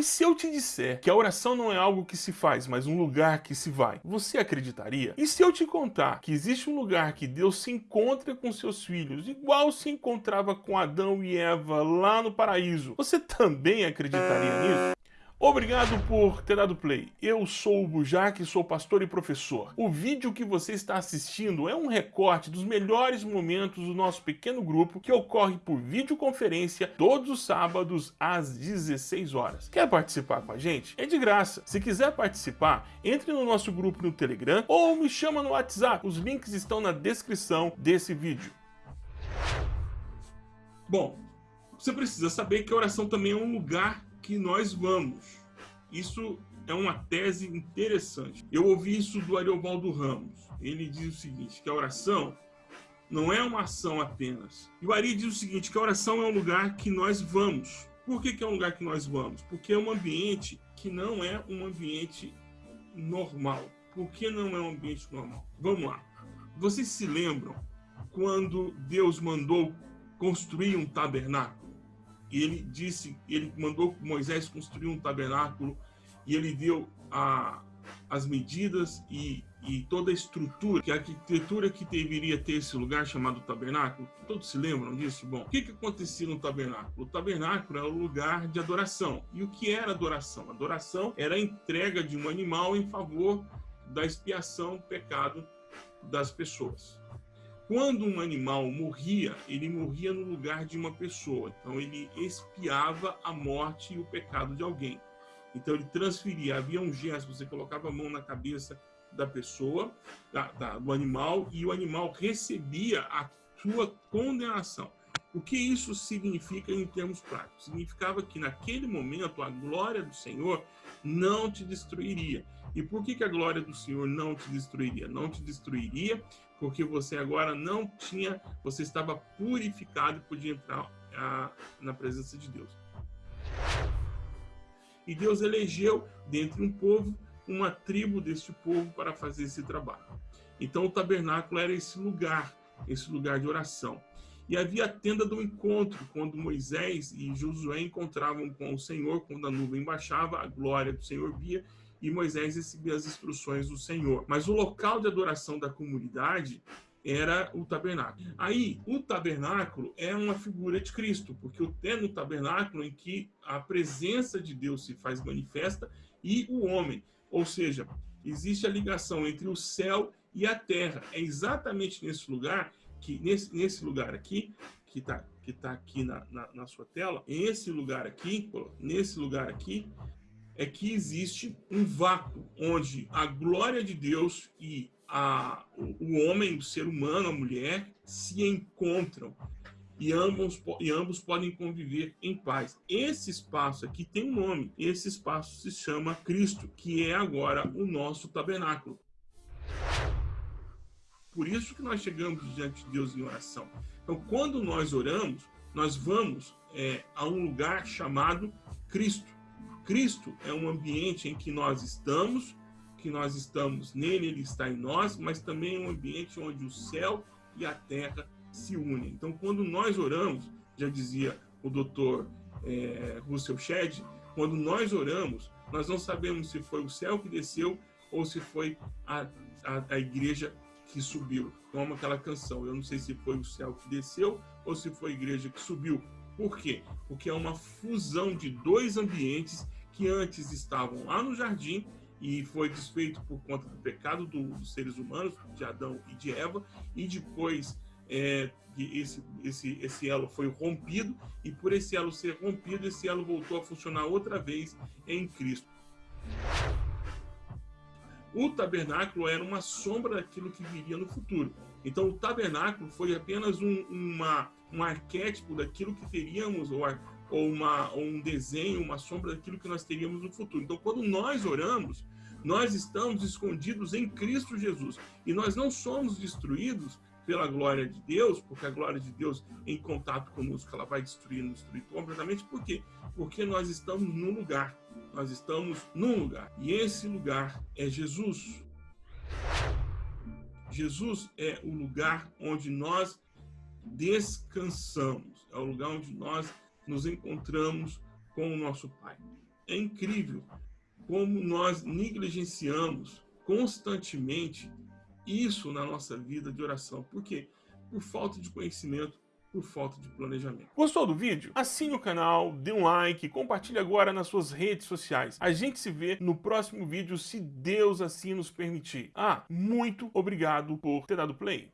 E se eu te disser que a oração não é algo que se faz, mas um lugar que se vai, você acreditaria? E se eu te contar que existe um lugar que Deus se encontra com seus filhos, igual se encontrava com Adão e Eva lá no paraíso, você também acreditaria nisso? Obrigado por ter dado play. Eu sou o Bujac, sou pastor e professor. O vídeo que você está assistindo é um recorte dos melhores momentos do nosso pequeno grupo que ocorre por videoconferência todos os sábados às 16 horas. Quer participar com a gente? É de graça. Se quiser participar, entre no nosso grupo no Telegram ou me chama no WhatsApp. Os links estão na descrição desse vídeo. Bom, você precisa saber que a oração também é um lugar que nós vamos. Isso é uma tese interessante. Eu ouvi isso do Ariovaldo Ramos. Ele diz o seguinte, que a oração não é uma ação apenas. E o Ari diz o seguinte, que a oração é um lugar que nós vamos. Por que, que é um lugar que nós vamos? Porque é um ambiente que não é um ambiente normal. Por que não é um ambiente normal? Vamos lá. Vocês se lembram quando Deus mandou construir um tabernáculo? E ele disse, ele mandou Moisés construir um tabernáculo e ele deu a, as medidas e, e toda a estrutura, que a arquitetura que deveria ter esse lugar chamado tabernáculo. Todos se lembram disso? Bom, o que, que acontecia no tabernáculo? O tabernáculo era o lugar de adoração. E o que era adoração? Adoração era a entrega de um animal em favor da expiação do pecado das pessoas. Quando um animal morria, ele morria no lugar de uma pessoa. Então ele expiava a morte e o pecado de alguém. Então ele transferia, havia um gesto, você colocava a mão na cabeça da pessoa, da, da, do animal, e o animal recebia a sua condenação. O que isso significa em termos práticos? Significava que naquele momento a glória do Senhor não te destruiria. E por que, que a glória do Senhor não te destruiria? Não te destruiria porque você agora não tinha, você estava purificado e podia entrar a, na presença de Deus. E Deus elegeu, dentre um povo, uma tribo deste povo para fazer esse trabalho. Então o tabernáculo era esse lugar, esse lugar de oração. E havia a tenda do encontro, quando Moisés e Josué encontravam com o Senhor, quando a nuvem baixava, a glória do Senhor via, e Moisés recebia as instruções do Senhor. Mas o local de adoração da comunidade era o tabernáculo. Aí, o tabernáculo é uma figura de Cristo, porque é no tabernáculo em que a presença de Deus se faz manifesta e o homem. Ou seja, existe a ligação entre o céu e a terra. É exatamente nesse lugar, que nesse, nesse lugar aqui, que está que tá aqui na, na, na sua tela, esse lugar aqui, nesse lugar aqui, é que existe um vácuo onde a glória de Deus e a, o homem, o ser humano, a mulher, se encontram e ambos, e ambos podem conviver em paz. Esse espaço aqui tem um nome, esse espaço se chama Cristo, que é agora o nosso tabernáculo. Por isso que nós chegamos diante de Deus em oração. Então, quando nós oramos, nós vamos é, a um lugar chamado Cristo. Cristo é um ambiente em que nós estamos, que nós estamos nele, ele está em nós, mas também é um ambiente onde o céu e a terra se unem. Então, quando nós oramos, já dizia o doutor é, Russell Shedd, quando nós oramos, nós não sabemos se foi o céu que desceu ou se foi a, a, a igreja que subiu. Como aquela canção, eu não sei se foi o céu que desceu ou se foi a igreja que subiu. Por quê? Porque é uma fusão de dois ambientes que antes estavam lá no jardim e foi desfeito por conta do pecado do, dos seres humanos, de Adão e de Eva, e depois é, esse, esse, esse elo foi rompido, e por esse elo ser rompido, esse elo voltou a funcionar outra vez em Cristo. O tabernáculo era uma sombra daquilo que viria no futuro. Então, o tabernáculo foi apenas um, uma, um arquétipo daquilo que teríamos, ou ou, uma, ou um desenho, uma sombra daquilo que nós teríamos no futuro. Então, quando nós oramos, nós estamos escondidos em Cristo Jesus. E nós não somos destruídos pela glória de Deus, porque a glória de Deus em contato conosco, ela vai destruir, nos destruir completamente. Por quê? Porque nós estamos num lugar. Nós estamos num lugar. E esse lugar é Jesus. Jesus é o lugar onde nós descansamos. É o lugar onde nós nos encontramos com o nosso Pai. é incrível como nós negligenciamos constantemente isso na nossa vida de oração. Por quê? Por falta de conhecimento, por falta de planejamento. Gostou do vídeo? Assine o canal, dê um like, compartilhe agora nas suas redes sociais. A gente se vê no próximo vídeo, se Deus assim nos permitir. Ah, muito obrigado por ter dado play.